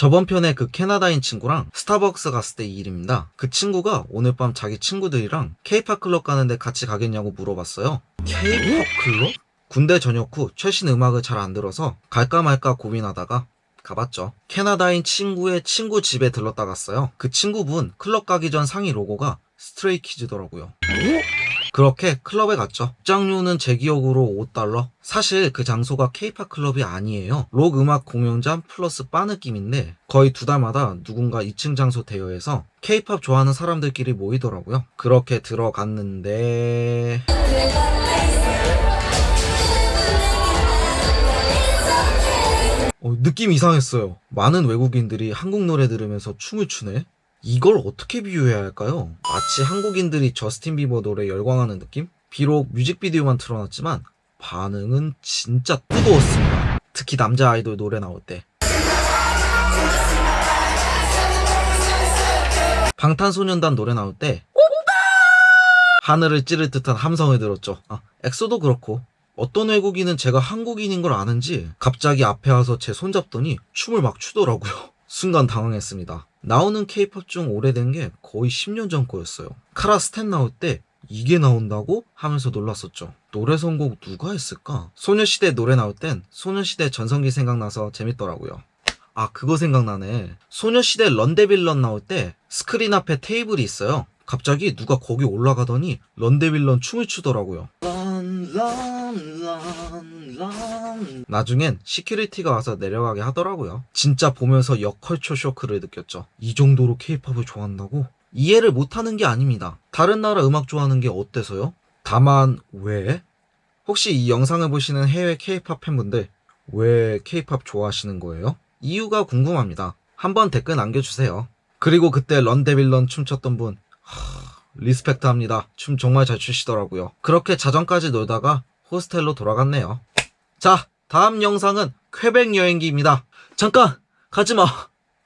저번 편에 그 캐나다인 친구랑 스타벅스 갔을 때 이 일입니다. 그 친구가 오늘 밤 자기 친구들이랑 케이팝 클럽 가는데 같이 가겠냐고 물어봤어요. 케이팝 클럽? 군대 전역 후 최신 음악을 잘 안 들어서 갈까 말까 고민하다가 가봤죠. 캐나다인 친구의 친구 집에 들렀다 갔어요. 그 친구분 클럽 가기 전 상의 로고가 스트레이키즈더라고요. 그렇게 클럽에 갔죠. 입장료는 제 기억으로 5달러? 사실 그 장소가 케이팝 클럽이 아니에요. 록 음악 공연장 플러스 바 느낌인데 거의 두 달마다 누군가 2층 장소 대여해서 케이팝 좋아하는 사람들끼리 모이더라고요. 그렇게 들어갔는데... 어, 느낌 이상했어요. 많은 외국인들이 한국 노래 들으면서 춤을 추네? 이걸 어떻게 비유해야 할까요? 마치 한국인들이 저스틴 비버 노래 열광하는 느낌? 비록 뮤직비디오만 틀어놨지만 반응은 진짜 뜨거웠습니다. 특히 남자 아이돌 노래 나올 때. 방탄소년단 노래 나올 때 하늘을 찌를 듯한 함성을 들었죠. 아, 엑소도 그렇고 어떤 외국인은 제가 한국인인 걸 아는지 갑자기 앞에 와서 제 손잡더니 춤을 막 추더라고요. 순간 당황했습니다. 나오는 케이팝 중 오래된 게 거의 10년 전 거였어요. 카라 스텝 나올 때 이게 나온다고? 하면서 놀랐었죠. 노래 선곡 누가 했을까? 소녀시대 노래 나올 땐 소녀시대 전성기 생각나서 재밌더라고요. 아 그거 생각나네. 소녀시대 Run Devil Run 나올 때 스크린 앞에 테이블이 있어요. 갑자기 누가 거기 올라가더니 Run Devil Run 춤을 추더라고요. 나중엔 security가 와서 내려가게 하더라고요. 진짜 보면서 역culture shock를 느꼈죠. 이 정도로 케이팝을 좋아한다고? 이해를 못하는 게 아닙니다. 다른 나라 음악 좋아하는 게 어때서요? 다만 왜? 혹시 이 영상을 보시는 해외 케이팝 팬분들 왜 케이팝 좋아하시는 거예요? 이유가 궁금합니다. 한번 댓글 남겨주세요. 그리고 그때 Run Devil Run 춤췄던 분 하... respect 합니다. 춤 정말 잘 추시더라고요. 그렇게 자정까지 놀다가 호스텔로 돌아갔네요. 자, 다음 영상은 쾌백 여행기입니다. 잠깐! 가지마!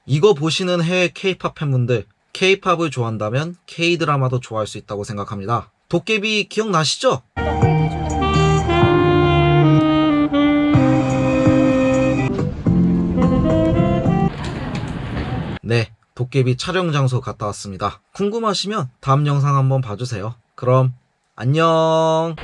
이거 보시는 해외 케이팝 팬분들, 케이팝을 좋아한다면 K드라마도 좋아할 수 있다고 생각합니다. 도깨비 기억나시죠? 네, 도깨비 촬영 장소 갔다 왔습니다. 궁금하시면 다음 영상 한번 봐주세요. 그럼 안녕